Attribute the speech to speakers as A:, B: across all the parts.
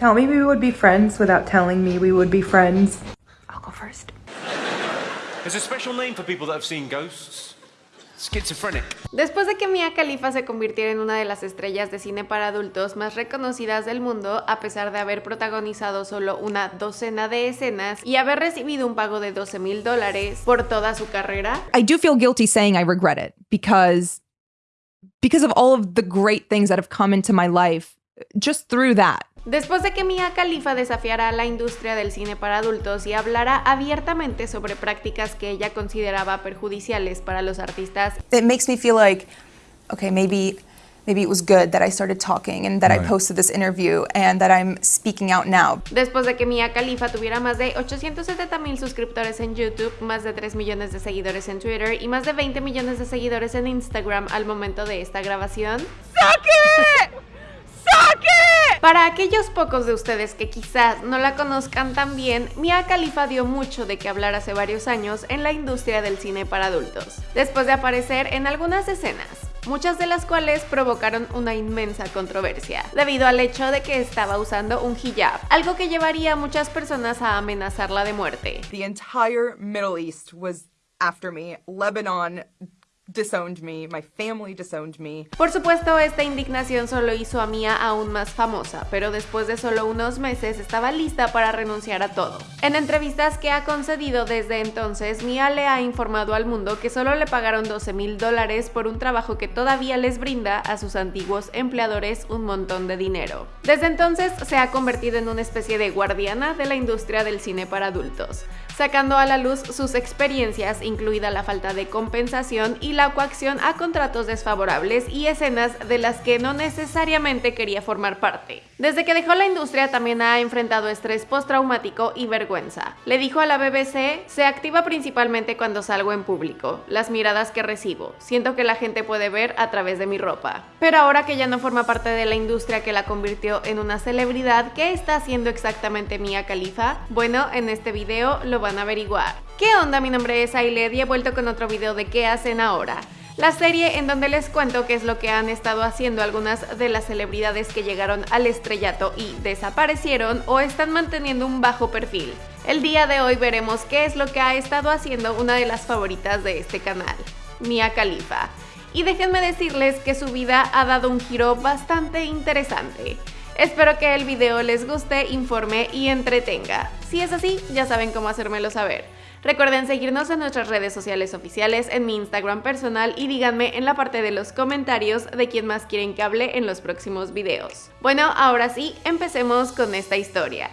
A: Tell me we would be friends without telling me we would be friends.
B: I'll go first.
C: There's a special name for people that have seen ghosts. Schizophrenic.
D: Después de que Mia Khalifa se convirtiera en una de las estrellas de cine para adultos más reconocidas del mundo, a pesar de haber protagonizado solo una docena de escenas y haber recibido un pago de 12 mil dólares por toda su carrera,
B: I do feel guilty saying I regret it because because of all of the great things that have come into my life just through that.
D: Después de que Mia Khalifa desafiara a la industria del cine para adultos y hablara abiertamente sobre prácticas que ella consideraba perjudiciales para los artistas,
E: it makes me feel like, okay, maybe maybe it was good that I started talking and that I posted this interview and that I'm speaking out now.
D: después de que Mia Khalifa tuviera más de 870 mil suscriptores en YouTube, más de 3 millones de seguidores en Twitter y más de 20 millones de seguidores en Instagram al momento de esta grabación. Para aquellos pocos de ustedes que quizás no la conozcan tan bien, Mia Khalifa dio mucho de qué hablar hace varios años en la industria del cine para adultos, después de aparecer en algunas escenas, muchas de las cuales provocaron una inmensa controversia, debido al hecho de que estaba usando un hijab, algo que llevaría a muchas personas a amenazarla de muerte.
E: The entire Middle East was after me. Lebanon disowned me, my family disowned me.
D: Por supuesto, esta indignación solo hizo a Mia aún más famosa, pero después de solo unos meses estaba lista para renunciar a todo. En entrevistas que ha concedido desde entonces, Mia le ha informado al mundo que solo le pagaron 12 mil dólares por un trabajo que todavía les brinda a sus antiguos empleadores un montón de dinero. Desde entonces se ha convertido en una especie de guardiana de la industria del cine para adultos sacando a la luz sus experiencias, incluida la falta de compensación y la coacción a contratos desfavorables y escenas de las que no necesariamente quería formar parte. Desde que dejó la industria también ha enfrentado estrés postraumático y vergüenza. Le dijo a la BBC, se activa principalmente cuando salgo en público, las miradas que recibo, siento que la gente puede ver a través de mi ropa. Pero ahora que ya no forma parte de la industria que la convirtió en una celebridad, ¿qué está haciendo exactamente Mia Khalifa? Bueno, en este video lo a averiguar. ¿Qué onda? Mi nombre es Ailed y he vuelto con otro video de qué hacen ahora. La serie en donde les cuento qué es lo que han estado haciendo algunas de las celebridades que llegaron al estrellato y desaparecieron o están manteniendo un bajo perfil. El día de hoy veremos qué es lo que ha estado haciendo una de las favoritas de este canal, Mia Khalifa. Y déjenme decirles que su vida ha dado un giro bastante interesante. Espero que el video les guste, informe y entretenga. Si es así, ya saben cómo hacérmelo saber. Recuerden seguirnos en nuestras redes sociales oficiales, en mi Instagram personal y díganme en la parte de los comentarios de quién más quieren que hable en los próximos videos. Bueno, ahora sí, empecemos con esta historia.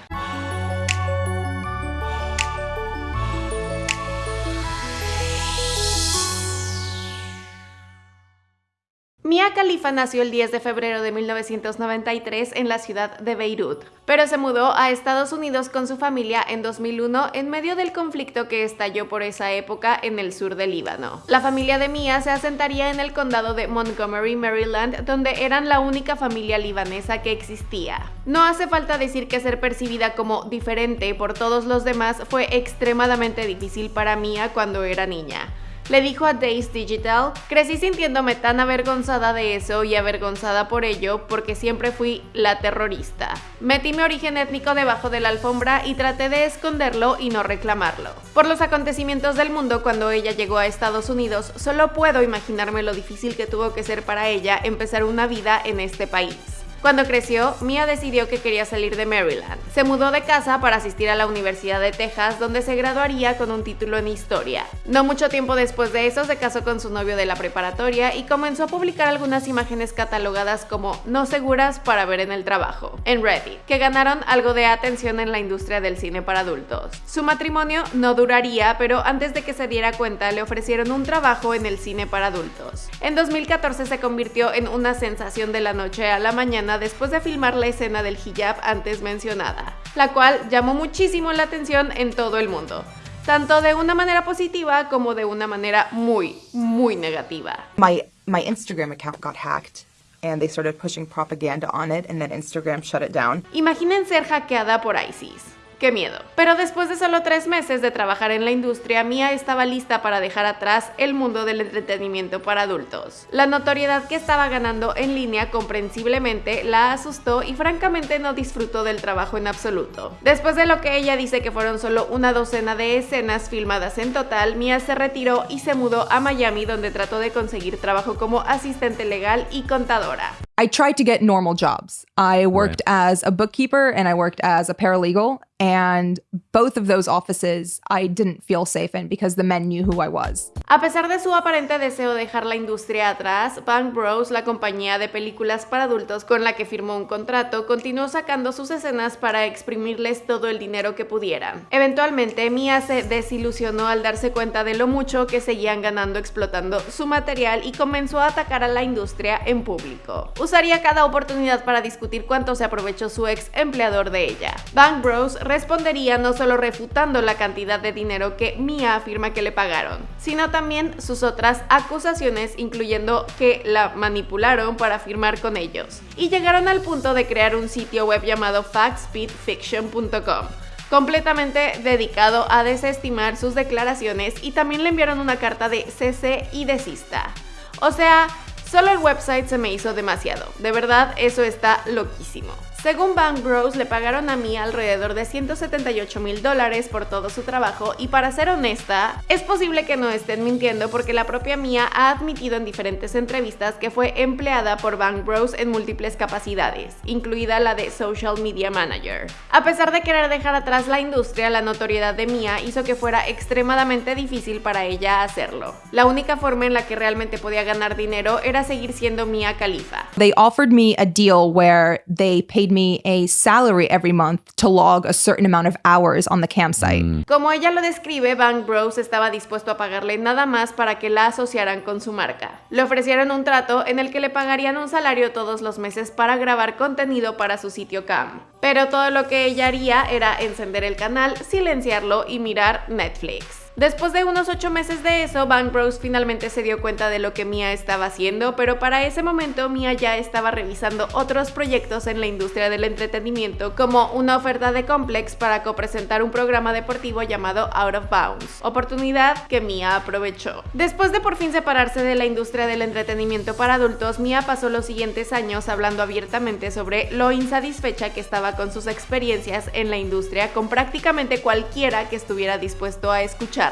D: Mia Khalifa nació el 10 de febrero de 1993 en la ciudad de Beirut, pero se mudó a Estados Unidos con su familia en 2001 en medio del conflicto que estalló por esa época en el sur del Líbano. La familia de Mia se asentaría en el condado de Montgomery, Maryland, donde eran la única familia libanesa que existía. No hace falta decir que ser percibida como diferente por todos los demás fue extremadamente difícil para Mia cuando era niña le dijo a Days Digital, crecí sintiéndome tan avergonzada de eso y avergonzada por ello porque siempre fui la terrorista. Metí mi origen étnico debajo de la alfombra y traté de esconderlo y no reclamarlo. Por los acontecimientos del mundo cuando ella llegó a Estados Unidos, solo puedo imaginarme lo difícil que tuvo que ser para ella empezar una vida en este país. Cuando creció, Mia decidió que quería salir de Maryland. Se mudó de casa para asistir a la Universidad de Texas, donde se graduaría con un título en historia. No mucho tiempo después de eso, se casó con su novio de la preparatoria y comenzó a publicar algunas imágenes catalogadas como no seguras para ver en el trabajo, en Reddit, que ganaron algo de atención en la industria del cine para adultos. Su matrimonio no duraría, pero antes de que se diera cuenta, le ofrecieron un trabajo en el cine para adultos. En 2014 se convirtió en una sensación de la noche a la mañana después de filmar la escena del hijab antes mencionada, la cual llamó muchísimo la atención en todo el mundo tanto de una manera positiva como de una manera muy, muy negativa.
E: My my Instagram account got hacked and they started pushing propaganda on it and then Instagram shut it down.
D: Imaginen ser hackeada por ISIS. Qué miedo. Pero después de solo tres meses de trabajar en la industria, Mia estaba lista para dejar atrás el mundo del entretenimiento para adultos. La notoriedad que estaba ganando en línea comprensiblemente la asustó y francamente no disfrutó del trabajo en absoluto. Después de lo que ella dice que fueron solo una docena de escenas filmadas en total, Mia se retiró y se mudó a Miami donde trató de conseguir trabajo como asistente legal y contadora.
B: I tried to get normal jobs. I worked as a bookkeeper and I worked as a paralegal. And both of those offices I didn't feel safe in because the men knew who I was.
D: A pesar de su aparente deseo de dejar la industria atrás, Bang Bros, la compañía de películas para adultos con la que firmó un contrato, continuó sacando sus escenas para exprimirles todo el dinero que pudieran. Eventualmente, Mia se desilusionó al darse cuenta de lo mucho que seguían ganando explotando su material y comenzó a atacar a la industria en público. Usaría cada oportunidad para discutir cuánto se aprovechó su ex empleador de ella. Bang Bros respondería no solo refutando la cantidad de dinero que Mia afirma que le pagaron, sino también sus otras acusaciones, incluyendo que la manipularon para firmar con ellos. Y llegaron al punto de crear un sitio web llamado factspeedfiction.com completamente dedicado a desestimar sus declaraciones y también le enviaron una carta de cese y desista. O sea, solo el website se me hizo demasiado. De verdad, eso está loquísimo. Según Bang Bros, le pagaron a Mia alrededor de 178 mil dólares por todo su trabajo y para ser honesta, es posible que no estén mintiendo porque la propia Mia ha admitido en diferentes entrevistas que fue empleada por Bang Bros en múltiples capacidades, incluida la de Social Media Manager. A pesar de querer dejar atrás la industria, la notoriedad de Mia hizo que fuera extremadamente difícil para ella hacerlo. La única forma en la que realmente podía ganar dinero era seguir siendo Mia Khalifa.
B: They offered me a deal where they paid me a salary every month to log a certain amount of hours on the campsite.
D: Como ella lo describe, Bang Bros estaba dispuesto a pagarle nada más para que la asociaran con su marca. Le ofrecieron un trato en el que le pagarían un salario todos los meses para grabar contenido para su sitio cam. Pero todo lo que ella haría era encender el canal, silenciarlo y mirar Netflix. Después de unos 8 meses de eso, Bang Bros finalmente se dio cuenta de lo que Mia estaba haciendo, pero para ese momento Mia ya estaba revisando otros proyectos en la industria del entretenimiento, como una oferta de Complex para copresentar un programa deportivo llamado Out of Bounds, oportunidad que Mia aprovechó. Después de por fin separarse de la industria del entretenimiento para adultos, Mia pasó los siguientes años hablando abiertamente sobre lo insatisfecha que estaba con sus experiencias en la industria con prácticamente cualquiera que estuviera dispuesto a escuchar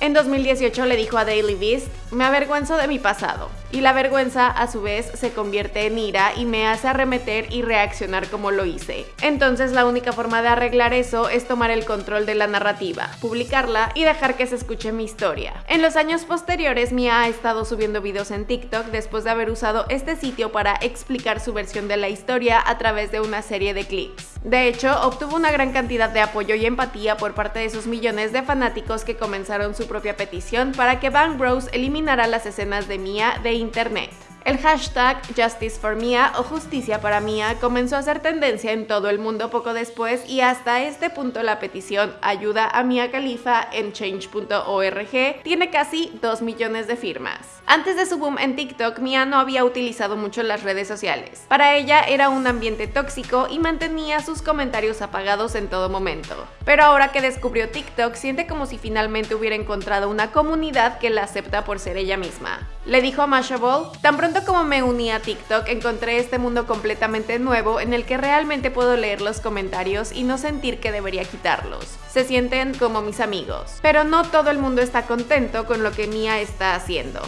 D: en 2018 le dijo a Daily Beast, me avergüenzo de mi pasado. Y la vergüenza a su vez se convierte en ira y me hace arremeter y reaccionar como lo hice. Entonces la única forma de arreglar eso es tomar el control de la narrativa, publicarla y dejar que se escuche mi historia. En los años posteriores Mia ha estado subiendo videos en TikTok después de haber usado este sitio para explicar su versión de la historia a través de una serie de clips. De hecho, obtuvo una gran cantidad de apoyo y empatía por parte de sus millones de fanáticos que comenzaron su propia petición para que Bang Bros eliminara las escenas de Mia de internet. El hashtag Justice for Mia o Justicia para Mia comenzó a ser tendencia en todo el mundo poco después y hasta este punto la petición Ayuda a Mia Khalifa en change.org tiene casi 2 millones de firmas. Antes de su boom en TikTok, Mia no había utilizado mucho las redes sociales. Para ella era un ambiente tóxico y mantenía sus comentarios apagados en todo momento. Pero ahora que descubrió TikTok, siente como si finalmente hubiera encontrado una comunidad que la acepta por ser ella misma. Le dijo a Mashable, tan pronto como me uní a TikTok encontré este mundo completamente nuevo en el que realmente puedo leer los comentarios y no sentir que debería quitarlos. Se sienten como mis amigos. Pero no todo el mundo está contento con lo que Mia está haciendo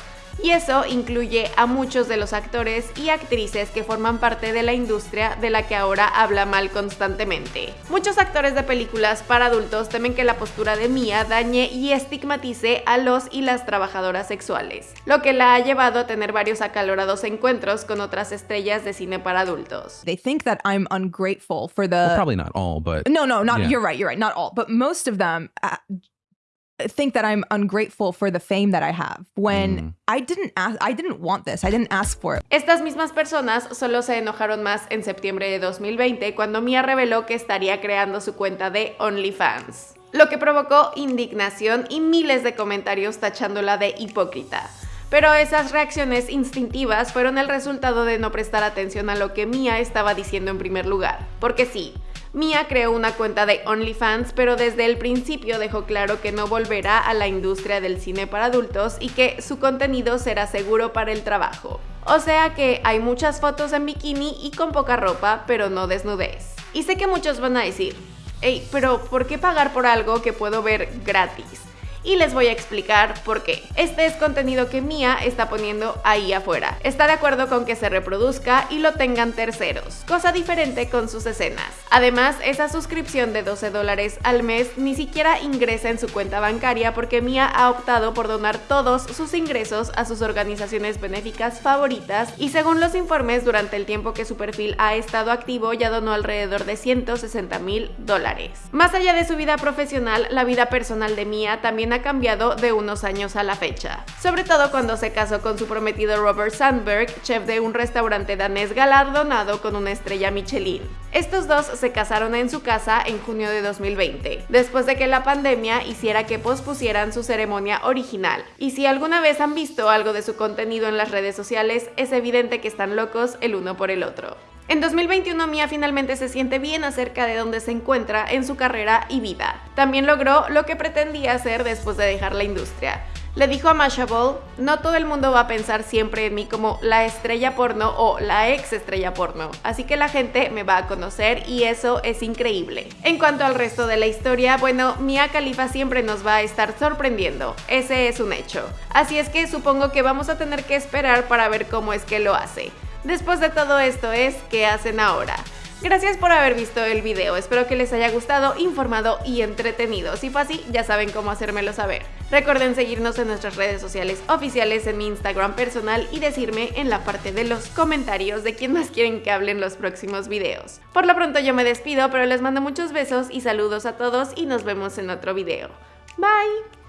D: y eso incluye a muchos de los actores y actrices que forman parte de la industria de la que ahora habla mal constantemente. Muchos actores de películas para adultos temen que la postura de Mia dañe y estigmatice a los y las trabajadoras sexuales, lo que la ha llevado a tener varios acalorados encuentros con otras estrellas de cine para adultos.
B: They think that I'm ungrateful for the
F: Well, probably not all, but
B: No, no, not
F: Yeah.
B: you're right, you're right, not all, but most of them uh, think that I'm ungrateful for the fame that I have when
F: Mm.
B: I didn't ask I didn't want this. I didn't ask for it.
D: Estas mismas personas solo se enojaron más en septiembre de 2020 cuando Mia reveló que estaría creando su cuenta de OnlyFans, lo que provocó indignación y miles de comentarios tachándola de hipócrita. Pero esas reacciones instintivas fueron el resultado de no prestar atención a lo que Mia estaba diciendo en primer lugar. Porque sí, Mia creó una cuenta de OnlyFans, pero desde el principio dejó claro que no volverá a la industria del cine para adultos y que su contenido será seguro para el trabajo. O sea que hay muchas fotos en bikini y con poca ropa, pero no desnudez. Y sé que muchos van a decir, hey, pero ¿por qué pagar por algo que puedo ver gratis? Y les voy a explicar por qué. Este es contenido que Mia está poniendo ahí afuera. Está de acuerdo con que se reproduzca y lo tengan terceros, cosa diferente con sus escenas. Además, esa suscripción de 12 dólares al mes ni siquiera ingresa en su cuenta bancaria porque Mia ha optado por donar todos sus ingresos a sus organizaciones benéficas favoritas y según los informes durante el tiempo que su perfil ha estado activo ya donó alrededor de 160 mil dólares. Más allá de su vida profesional, la vida personal de Mia también ha cambiado de unos años a la fecha, sobre todo cuando se casó con su prometido Robert Sandberg, chef de un restaurante danés galardonado con una estrella Michelin. Estos dos se casaron en su casa en junio de 2020, después de que la pandemia hiciera que pospusieran su ceremonia original. Y si alguna vez han visto algo de su contenido en las redes sociales, es evidente que están locos el uno por el otro. En 2021 Mia finalmente se siente bien acerca de dónde se encuentra en su carrera y vida. También logró lo que pretendía hacer después de dejar la industria. Le dijo a Mashable, no todo el mundo va a pensar siempre en mí como la estrella porno o la ex estrella porno, así que la gente me va a conocer y eso es increíble. En cuanto al resto de la historia, bueno, Mia Khalifa siempre nos va a estar sorprendiendo, ese es un hecho. Así es que supongo que vamos a tener que esperar para ver cómo es que lo hace. Después de todo esto es, ¿qué hacen ahora? Gracias por haber visto el video, espero que les haya gustado, informado y entretenido. Si fue así, ya saben cómo hacérmelo saber. Recuerden seguirnos en nuestras redes sociales oficiales, en mi Instagram personal y decirme en la parte de los comentarios de quién más quieren que hablen los próximos videos. Por lo pronto yo me despido, pero les mando muchos besos y saludos a todos y nos vemos en otro video. Bye!